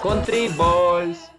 Country Boys.